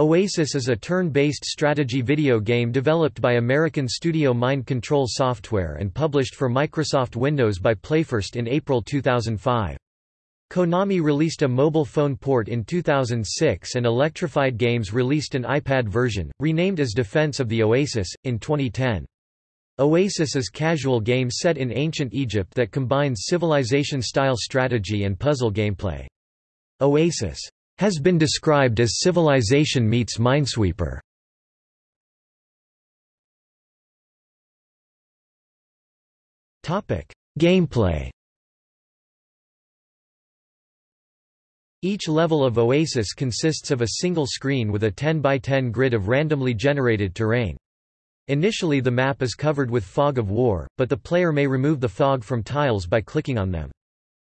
Oasis is a turn-based strategy video game developed by American studio Mind Control Software and published for Microsoft Windows by Playfirst in April 2005. Konami released a mobile phone port in 2006 and Electrified Games released an iPad version, renamed as Defense of the Oasis, in 2010. Oasis is a casual game set in ancient Egypt that combines civilization-style strategy and puzzle gameplay. Oasis has been described as Civilization meets Minesweeper. Gameplay. Each level of Oasis consists of a single screen with a 10 by 10 grid of randomly generated terrain. Initially the map is covered with fog of war, but the player may remove the fog from tiles by clicking on them.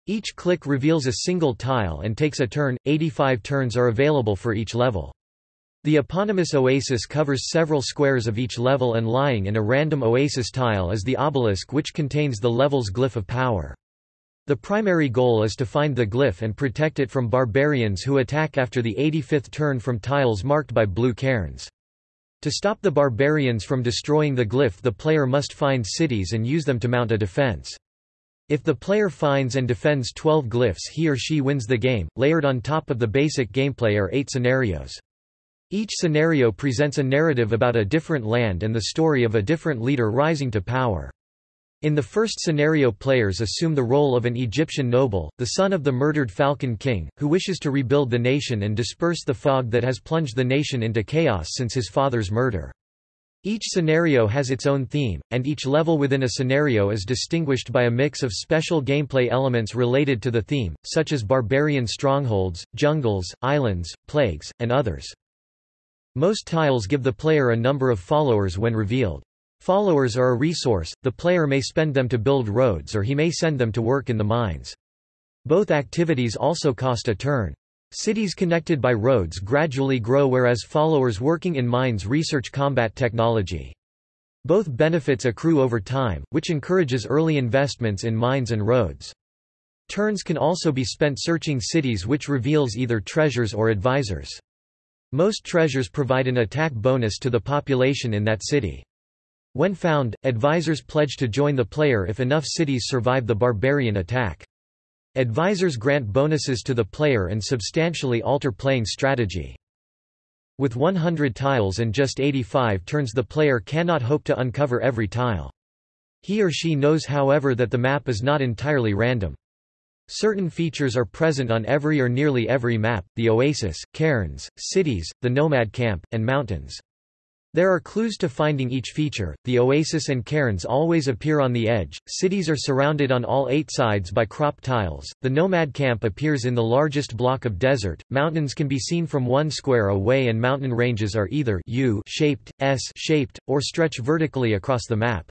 Each click reveals a single tile and takes a turn, 85 turns are available for each level. The eponymous oasis covers several squares of each level and lying in a random oasis tile is the obelisk which contains the level's glyph of power. The primary goal is to find the glyph and protect it from barbarians who attack after the 85th turn from tiles marked by blue cairns. To stop the barbarians from destroying the glyph the player must find cities and use them to mount a defense. If the player finds and defends 12 glyphs he or she wins the game. Layered on top of the basic gameplay are eight scenarios. Each scenario presents a narrative about a different land and the story of a different leader rising to power. In the first scenario players assume the role of an Egyptian noble, the son of the murdered Falcon King, who wishes to rebuild the nation and disperse the fog that has plunged the nation into chaos since his father's murder. Each scenario has its own theme, and each level within a scenario is distinguished by a mix of special gameplay elements related to the theme, such as barbarian strongholds, jungles, islands, plagues, and others. Most tiles give the player a number of followers when revealed. Followers are a resource, the player may spend them to build roads or he may send them to work in the mines. Both activities also cost a turn. Cities connected by roads gradually grow whereas followers working in mines research combat technology. Both benefits accrue over time, which encourages early investments in mines and roads. Turns can also be spent searching cities which reveals either treasures or advisors. Most treasures provide an attack bonus to the population in that city. When found, advisors pledge to join the player if enough cities survive the barbarian attack. Advisors grant bonuses to the player and substantially alter playing strategy. With 100 tiles and just 85 turns the player cannot hope to uncover every tile. He or she knows however that the map is not entirely random. Certain features are present on every or nearly every map, the oasis, cairns, cities, the nomad camp, and mountains. There are clues to finding each feature. The oasis and cairns always appear on the edge. Cities are surrounded on all eight sides by crop tiles. The nomad camp appears in the largest block of desert. Mountains can be seen from one square away, and mountain ranges are either U-shaped, S-shaped, or stretch vertically across the map.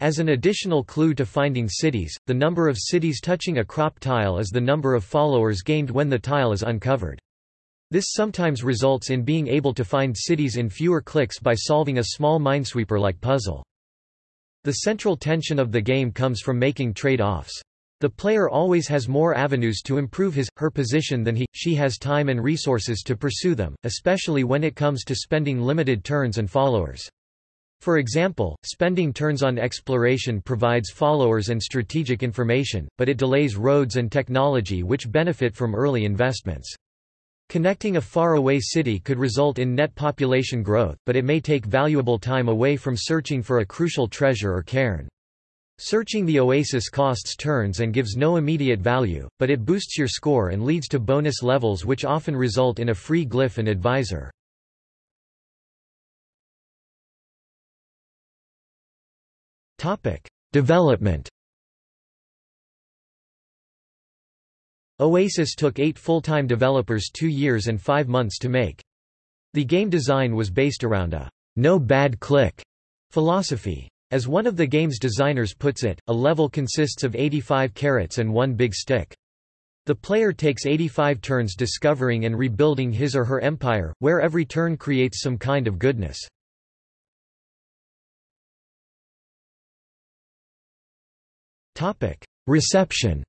As an additional clue to finding cities, the number of cities touching a crop tile is the number of followers gained when the tile is uncovered. This sometimes results in being able to find cities in fewer clicks by solving a small minesweeper-like puzzle. The central tension of the game comes from making trade-offs. The player always has more avenues to improve his, her position than he, she has time and resources to pursue them, especially when it comes to spending limited turns and followers. For example, spending turns on exploration provides followers and strategic information, but it delays roads and technology which benefit from early investments. Connecting a far-away city could result in net population growth, but it may take valuable time away from searching for a crucial treasure or cairn. Searching the oasis costs turns and gives no immediate value, but it boosts your score and leads to bonus levels which often result in a free glyph and advisor. Development Oasis took eight full-time developers two years and five months to make. The game design was based around a no bad click philosophy. As one of the game's designers puts it, a level consists of 85 carrots and one big stick. The player takes 85 turns discovering and rebuilding his or her empire, where every turn creates some kind of goodness. Reception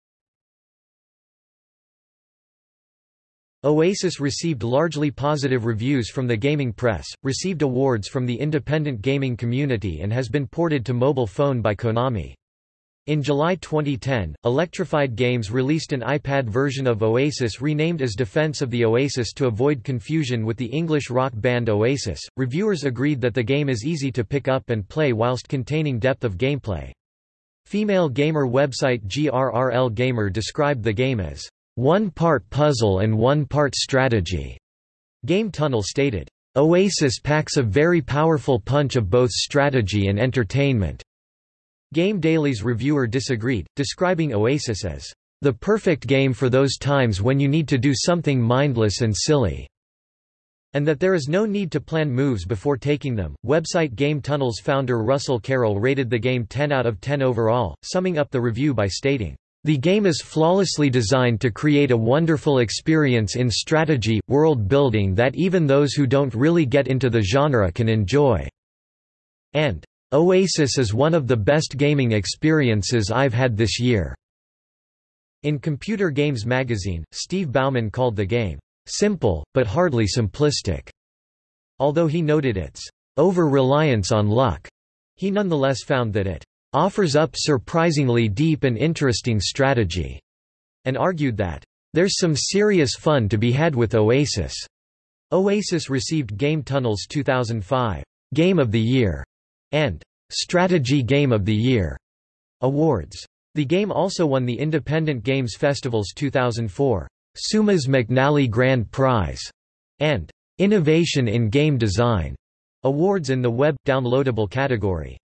Oasis received largely positive reviews from the gaming press, received awards from the independent gaming community and has been ported to mobile phone by Konami. In July 2010, Electrified Games released an iPad version of Oasis renamed as Defense of the Oasis to avoid confusion with the English rock band Oasis. Reviewers agreed that the game is easy to pick up and play whilst containing depth of gameplay. Female gamer website GRRL Gamer described the game as one part puzzle and one part strategy. Game Tunnel stated, Oasis packs a very powerful punch of both strategy and entertainment. Game Daily's reviewer disagreed, describing Oasis as the perfect game for those times when you need to do something mindless and silly, and that there is no need to plan moves before taking them. Website Game Tunnel's founder Russell Carroll rated the game 10 out of 10 overall, summing up the review by stating, the game is flawlessly designed to create a wonderful experience in strategy, world building that even those who don't really get into the genre can enjoy." And, "...Oasis is one of the best gaming experiences I've had this year." In Computer Games magazine, Steve Bauman called the game, "...simple, but hardly simplistic." Although he noted its over-reliance on luck, he nonetheless found that it offers up surprisingly deep and interesting strategy, and argued that, there's some serious fun to be had with Oasis. Oasis received Game Tunnel's 2005 Game of the Year and Strategy Game of the Year awards. The game also won the Independent Games Festival's 2004 Seumas McNally Grand Prize and Innovation in Game Design awards in the web downloadable category.